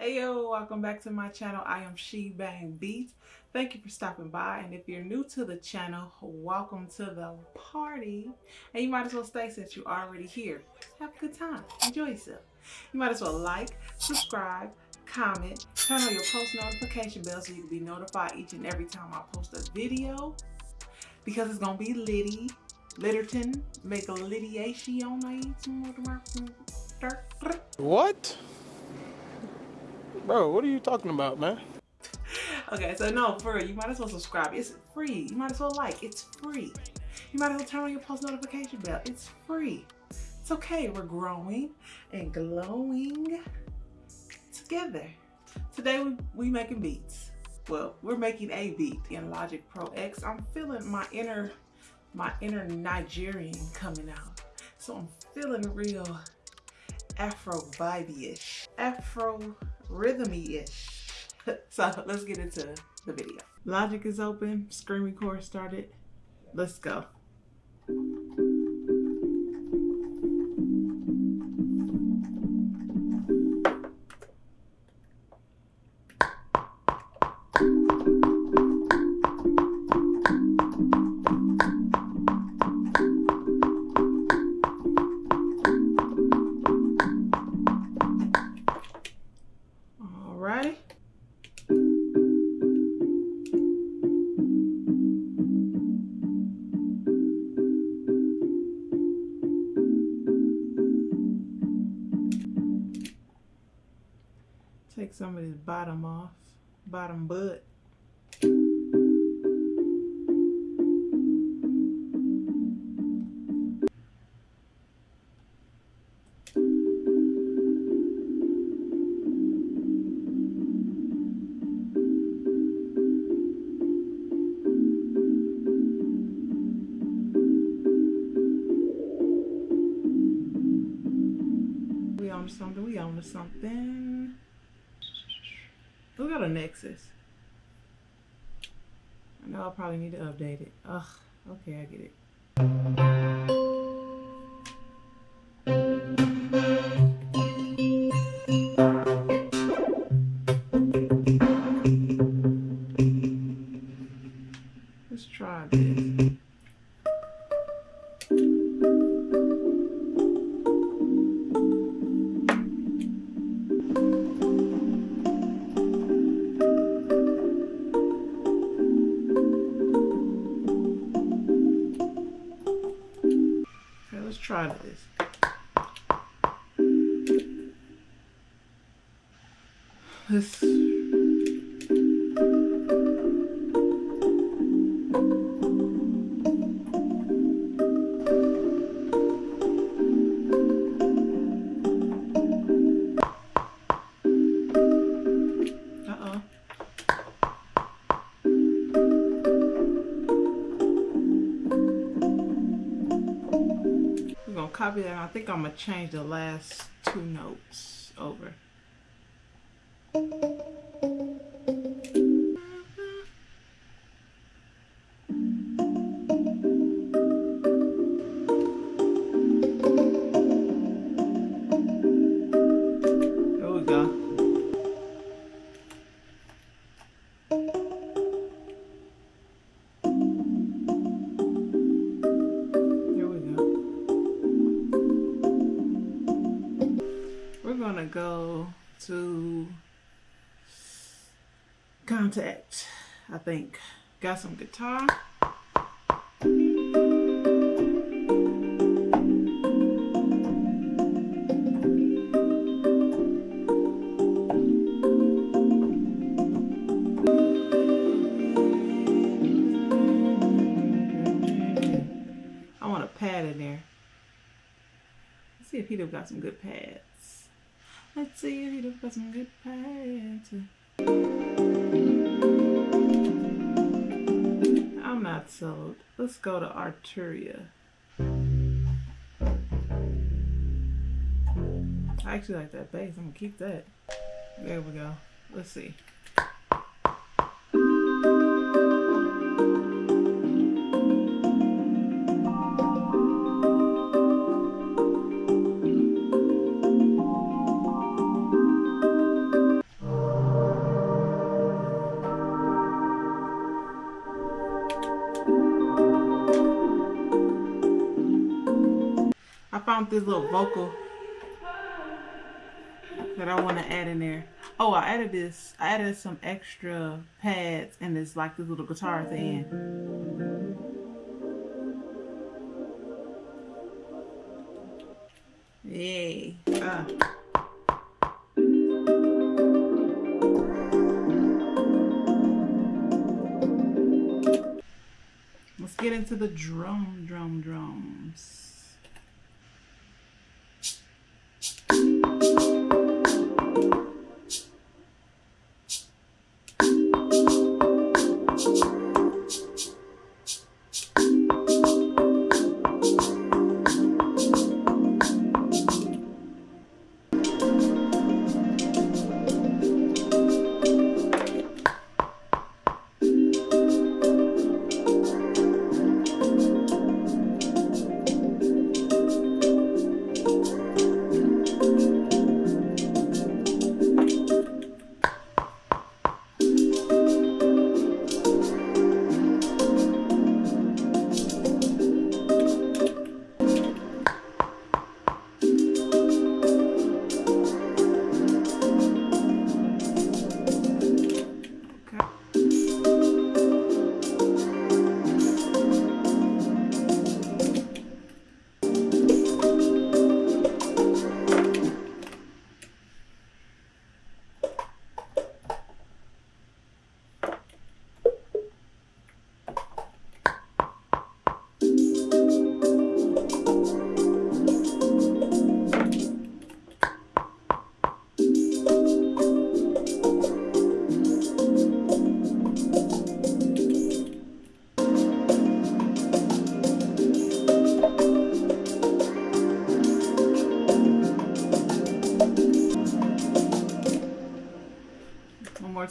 Hey yo, welcome back to my channel. I am She Bang Beats. Thank you for stopping by. And if you're new to the channel, welcome to the party. And you might as well stay since you're already here. Have a good time. Enjoy yourself. You might as well like, subscribe, comment, turn on your post notification bell so you can be notified each and every time I post a video. Because it's gonna be litty. Litterton. Make a lidiation. What? Bro, what are you talking about, man? okay, so no, for you might as well subscribe. It's free. You might as well like. It's free. You might as well turn on your post notification bell. It's free. It's okay. We're growing and glowing together. Today we we making beats. Well, we're making a beat in Logic Pro X. I'm feeling my inner my inner Nigerian coming out. So I'm feeling real Afro vibey-ish. Afro rhythmy-ish. so let's get into the video. Logic is open, screen record started. Let's go. Take some of this bottom off, bottom to something, we own something. Who got a Nexus? I know I probably need to update it. Ugh, okay, I get it. Let's try this. Let's this. Copy that. I think I'm gonna change the last two notes over. To Kontakt, I think. Got some guitar. I want a pad in there. Let's see if he'd have got some good pads. Have got some good pads. I'm not sold. Let's go to Arturia. I actually like that bass. I'm gonna keep that. There we go. Let's see. Found this little vocal that I want to add in there. Oh, I added this. I added some extra pads and it's like this little guitar at the end. Yay. Uh. Let's get into the drum, drum, drums.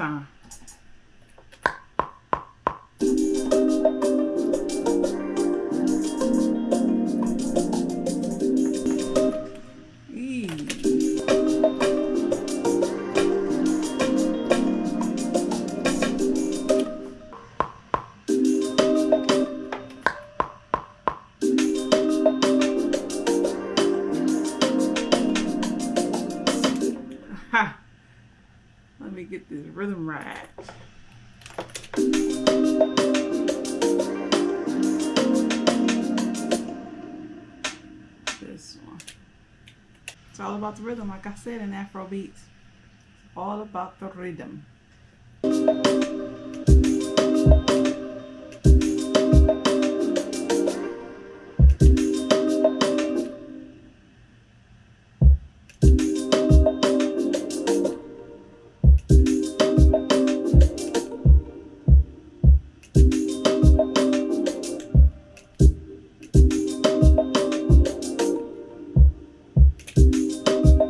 Time. It's all about the rhythm, like I said in Afro beats. all about the rhythm. That to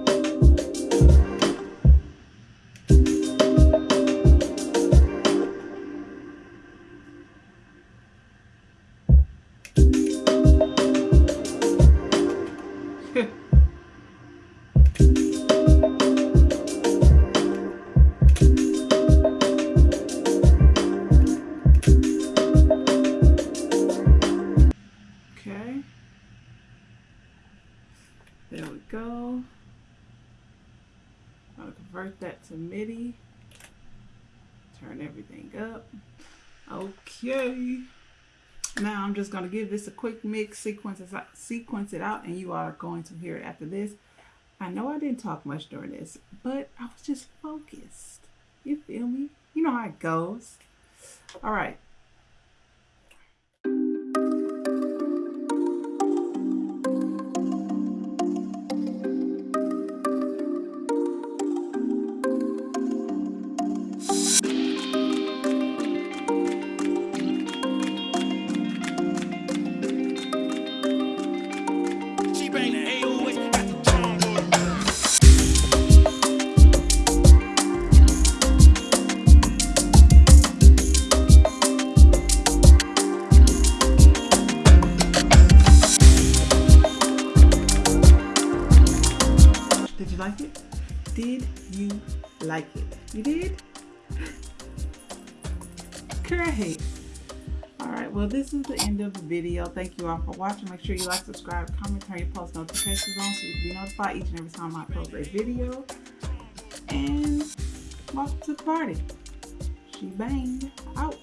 MIDI. Turn everything up. Okay. Now I'm just going to give this a quick mix, sequence, sequence it out, and you are going to hear it after this. I know I didn't talk much during this, but I was just focused. You feel me? You know how it goes. All right. You? Great. All right. right. Well, this is the end of the video. Thank you all for watching. Make sure you like, subscribe, comment, turn your post notifications on so you can be notified each and every time I post a video. And welcome to the party. She banged out.